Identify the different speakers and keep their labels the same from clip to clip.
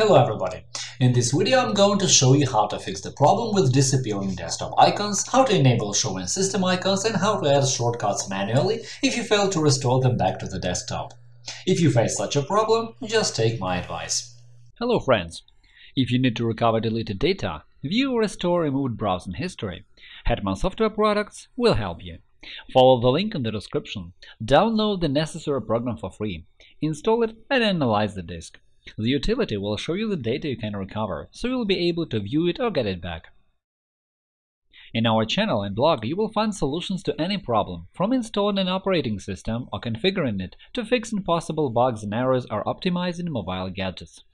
Speaker 1: Hello everybody! In this video I'm going to show you how to fix the problem with disappearing desktop icons, how to enable showing system icons, and how to add shortcuts manually if you fail to restore them back to the desktop. If you face such a problem, just take my advice.
Speaker 2: Hello friends! If you need to recover deleted data, view or restore removed browsing history, Hetman Software Products will help you. Follow the link in the description, download the necessary program for free, install it and analyze the disk. The utility will show you the data you can recover, so you'll be able to view it or get it back. In our channel and blog you will find solutions to any problem, from installing an operating system or configuring it to fixing possible bugs and errors or optimizing mobile gadgets.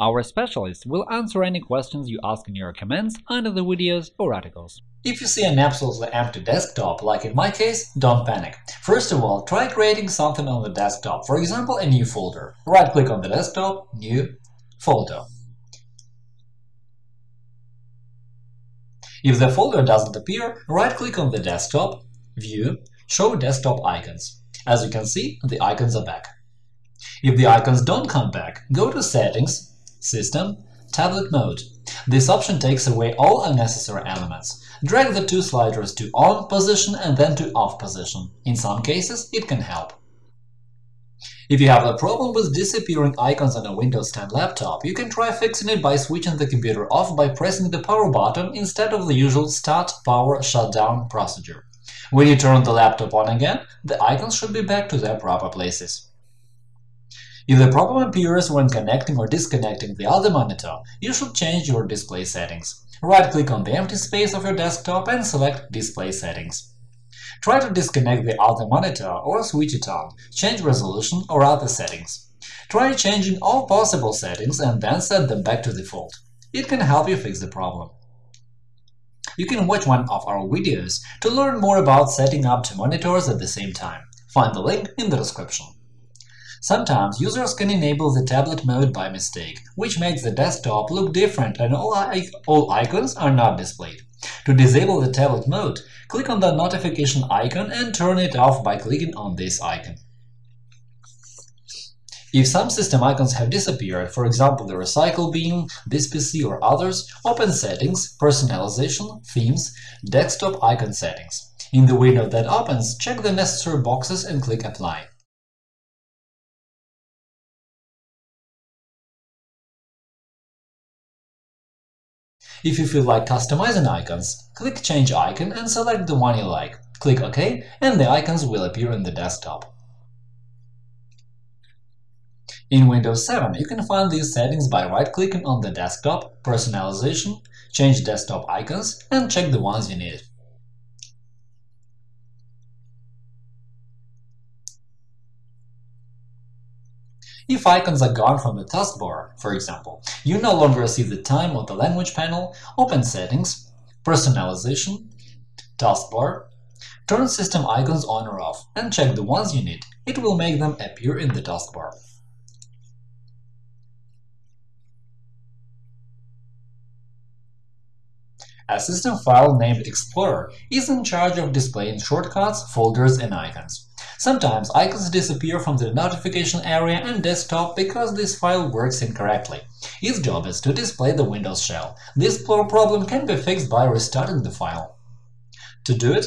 Speaker 2: Our specialists will answer any questions you ask in your comments under the videos or articles.
Speaker 1: If you see an absolutely empty desktop, like in my case, don't panic. First of all, try creating something on the desktop, for example, a new folder. Right-click on the desktop, New, Folder. If the folder doesn't appear, right-click on the desktop, View, Show desktop icons. As you can see, the icons are back. If the icons don't come back, go to Settings, System, Tablet Mode. This option takes away all unnecessary elements. Drag the two sliders to On position and then to Off position. In some cases, it can help. If you have a problem with disappearing icons on a Windows 10 laptop, you can try fixing it by switching the computer off by pressing the power button instead of the usual Start, Power, Shutdown procedure. When you turn the laptop on again, the icons should be back to their proper places. If the problem appears when connecting or disconnecting the other monitor, you should change your display settings. Right-click on the empty space of your desktop and select Display settings. Try to disconnect the other monitor or switch it on, change resolution or other settings. Try changing all possible settings and then set them back to default. It can help you fix the problem. You can watch one of our videos to learn more about setting up two monitors at the same time. Find the link in the description. Sometimes users can enable the tablet mode by mistake, which makes the desktop look different and all, all icons are not displayed. To disable the tablet mode, click on the notification icon and turn it off by clicking on this icon. If some system icons have disappeared, for example the Recycle Bin, this PC or others, open Settings, Personalization, Themes, Desktop icon settings. In the window that opens, check the necessary boxes and click Apply. If you feel like customizing icons, click Change icon and select the one you like. Click OK, and the icons will appear in the desktop. In Windows 7, you can find these settings by right-clicking on the desktop, Personalization, change desktop icons, and check the ones you need. If icons are gone from the taskbar, for example, you no longer see the time or the language panel, open Settings, Personalization, Taskbar, turn system icons on or off, and check the ones you need. It will make them appear in the taskbar. A system file named Explorer is in charge of displaying shortcuts, folders, and icons. Sometimes icons disappear from the notification area and desktop because this file works incorrectly. Its job is to display the Windows shell. This problem can be fixed by restarting the file. To do it,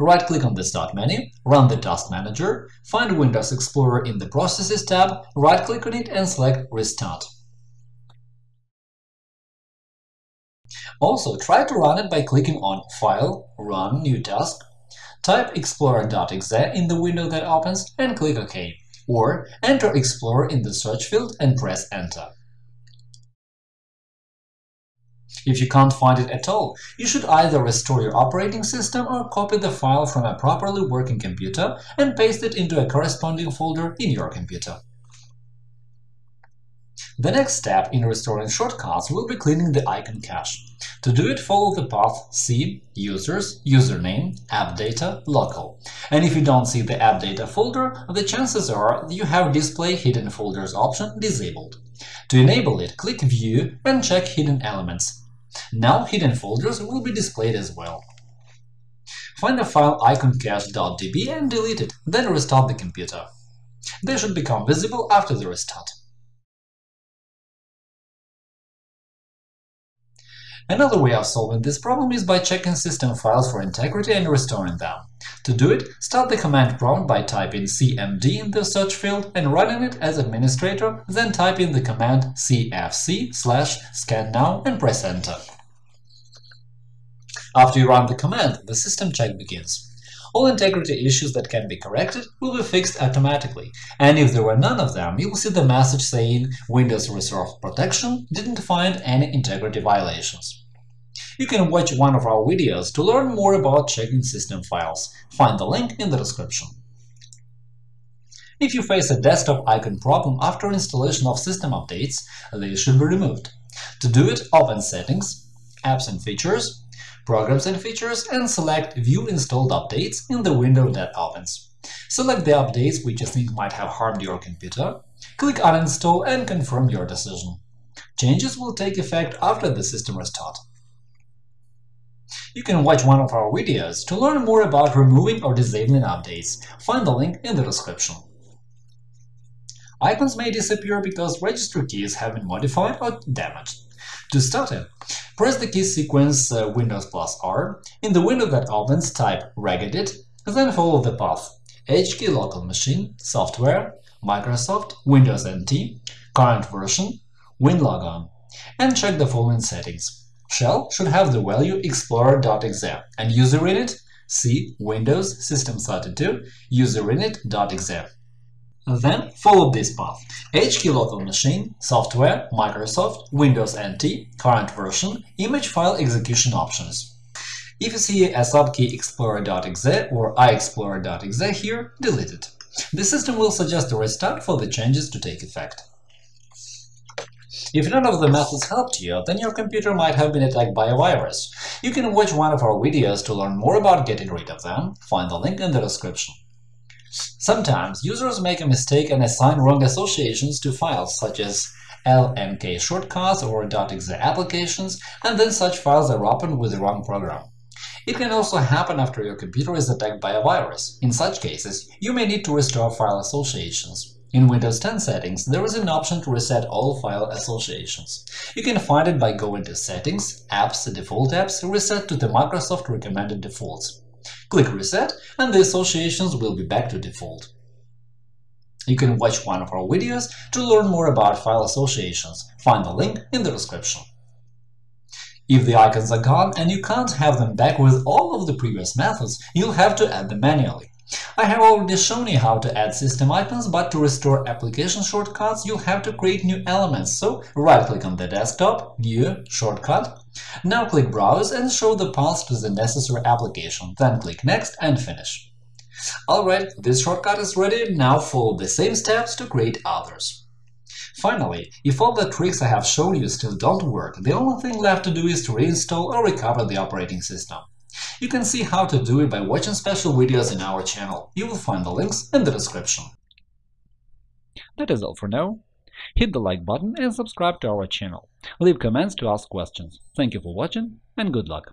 Speaker 1: right-click on the Start menu, run the Task Manager, find Windows Explorer in the Processes tab, right-click on it and select Restart. Also, try to run it by clicking on File, Run, New Task, Type explorer.exe in the window that opens and click OK, or enter Explorer in the search field and press Enter. If you can't find it at all, you should either restore your operating system or copy the file from a properly working computer and paste it into a corresponding folder in your computer. The next step in restoring shortcuts will be cleaning the icon cache. To do it, follow the path C Users, Username, App Data, Local. And if you don't see the App Data folder, the chances are you have Display Hidden Folders option disabled. To enable it, click View and check Hidden Elements. Now hidden folders will be displayed as well. Find the file iconcache.db and delete it, then restart the computer. They should become visible after the restart. Another way of solving this problem is by checking system files for integrity and restoring them. To do it, start the command prompt by typing cmd in the search field and running it as administrator, then type in the command sfc slash scan now and press enter. After you run the command, the system check begins. All integrity issues that can be corrected will be fixed automatically, and if there were none of them, you will see the message saying Windows Resource Protection didn't find any integrity violations. You can watch one of our videos to learn more about checking system files. Find the link in the description. If you face a desktop icon problem after installation of system updates, they should be removed. To do it, open Settings, Apps and Features, Programs and Features and select View installed updates in the window that opens. Select the updates which you think might have harmed your computer, click Uninstall and confirm your decision. Changes will take effect after the system restart. You can watch one of our videos to learn more about removing or disabling updates. Find the link in the description. Icons may disappear because registry keys have been modified or damaged. To start it, press the key sequence uh, Windows plus R. In the window that opens, type regedit, then follow the path HKey local machine, software, Microsoft, Windows NT, current version, WinLogon, and check the following settings. Shell should have the value explorer.exe and user init C Windows System32 userinit.exe. Then follow this path HKey local machine, software, Microsoft, Windows NT, current version, image file execution options. If you see a subkey explorer.exe or iexplorer.exe here, delete it. The system will suggest a restart for the changes to take effect. If none of the methods helped you, then your computer might have been attacked by a virus. You can watch one of our videos to learn more about getting rid of them. Find the link in the description. Sometimes users make a mistake and assign wrong associations to files such as LNK shortcuts or .exe applications, and then such files are opened with the wrong program. It can also happen after your computer is attacked by a virus. In such cases, you may need to restore file associations. In Windows 10 settings, there is an option to reset all file associations. You can find it by going to Settings, Apps, Default Apps, Reset to the Microsoft recommended defaults. Click Reset, and the associations will be back to default. You can watch one of our videos to learn more about file associations. Find the link in the description. If the icons are gone and you can't have them back with all of the previous methods, you'll have to add them manually. I have already shown you how to add system icons, but to restore application shortcuts, you'll have to create new elements, so right-click on the desktop, View, Shortcut. Now click Browse and show the path to the necessary application, then click Next and finish. Alright, this shortcut is ready, now follow the same steps to create others. Finally, if all the tricks I have shown you still don't work, the only thing left to do is to reinstall or recover the operating system. You can see how to do it by watching special videos in our channel. You will find the links in the description.
Speaker 2: That is all for now. Hit the like button and subscribe to our channel. Leave comments to ask questions. Thank you for watching and good luck!